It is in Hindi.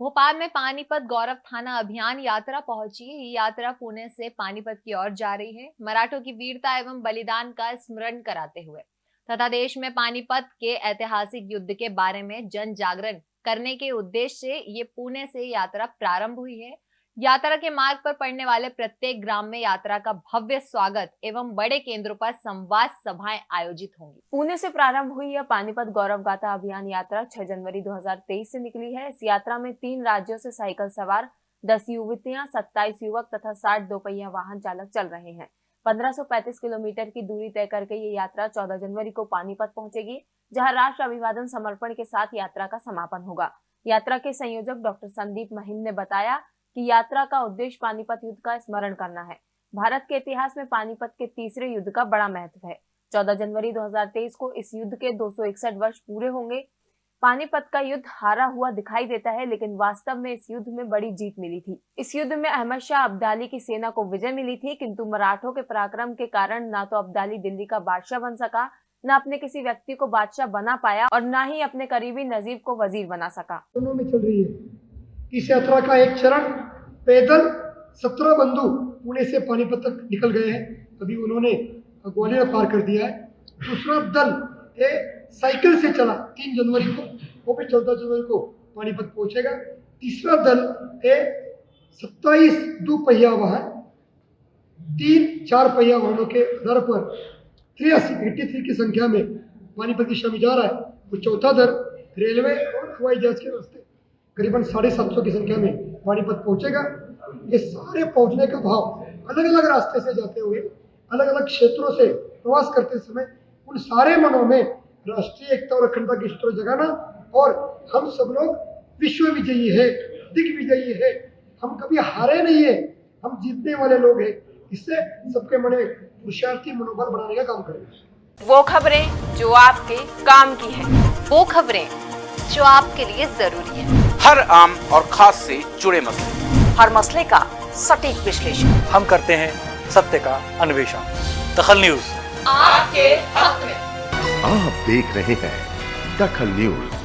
भोपाल में पानीपत गौरव थाना अभियान यात्रा पहुँची। ये यात्रा पुणे से पानीपत की ओर जा रही है। मराठों की वीरता एवं बलिदान का स्मरण कराते हुए। तथा देश में पानीपत के ऐतिहासिक युद्ध के बारे में जन जागरण करने के उद्देश्य से ये पुणे से यात्रा प्रारंभ हुई है। यात्रा के मार्ग पर पड़ने वाले प्रत्येक ग्राम में यात्रा का भव्य स्वागत एवं बड़े केंद्रों पर संवाद सभाएँ आयोजित होंगी। पुणे से प्रारंभ हुई यह पानीपत गौरव गाथा अभियान यात्रा 6 जनवरी 2023 से निकली है। इस यात्रा में तीन राज्यों से साइकिल सवार 10 युवतियाँ 27 युवक तथा 60 दोपहिया वाहन चालक चल रहे हैं। 1535 किलोमीटर की दूरी तय करके ये यात्रा 14 जनवरी को पानीपत पहुंचेगी, जहाँ राष्ट्र अभिवादन समर्पण के साथ यात्रा का समापन होगा। यात्रा के संयोजक डॉक्टर संदीप महिम ने बताया कि यात्रा का उद्देश्य पानीपत युद्ध का स्मरण करना है। भारत के इतिहास में पानीपत के तीसरे युद्ध का बड़ा महत्व है। 14 जनवरी 2023 को इस युद्ध के 261 वर्ष पूरे होंगे। पानीपत का युद्ध हारा हुआ दिखाई देता है, लेकिन वास्तव में इस युद्ध में बड़ी जीत मिली थी। इस युद्ध में अहमद शाह अब्दाली की सेना को विजय मिली थी, किंतु मराठों के पराक्रम के कारण न तो अब्दाली दिल्ली का बादशाह बन सका, न अपने किसी व्यक्ति को बादशाह बना पाया, और न ही अपने करीबी नजीब को वज़ीर बना सका। दोनों में चल रही है। इस यात्रा का एक चरण पैदल सत्रह बंधु पुणे से पानीपत तक निकल गए हैं। अभी उन्होंने ग्वालियर पार कर दिया है। दूसरा दल ये साइकिल से चला, तीन जनवरी को। वो भी चौदह जनवरी को पानीपत पहुंचेगा। तीसरा दल ये सत्ताईस दो पहिया वाहन, तीन, चार पहिया वाहनों के आधार पर तिरासी एट्टी थ्री की संख्या में पानीपत दिशा में जा रहा है। वो चौथा दल रेलवे और हवाई जहाज़ के रास्ते। करीबन साढ़े सात सौ की संख्या में पानीपत पहुंचेगा। ये सारे पहुँचने का भाव अलग अलग रास्ते से जाते हुए अलग अलग क्षेत्रों से प्रवास करते समय उन सारे मनों में राष्ट्रीय एकता और अखंडता की सूत्र जगाना और हम सब लोग विश्व विजयी है दिग्विजयी है। हम कभी हारे नहीं है, हम जीतने वाले लोग हैं। इससे सबके मन में पुरुषार्थी मनोबल बढ़ाने का काम करें वो खबरें जो आपके काम की है, वो खबरें जो आपके लिए ज़रूरी है। हर आम और खास से जुड़े मसले। हर मसले का सटीक विश्लेषण। हम करते हैं सत्य का अन्वेषण। दखल न्यूज़। आपके हक में। आप देख रहे हैं दखल न्यूज़।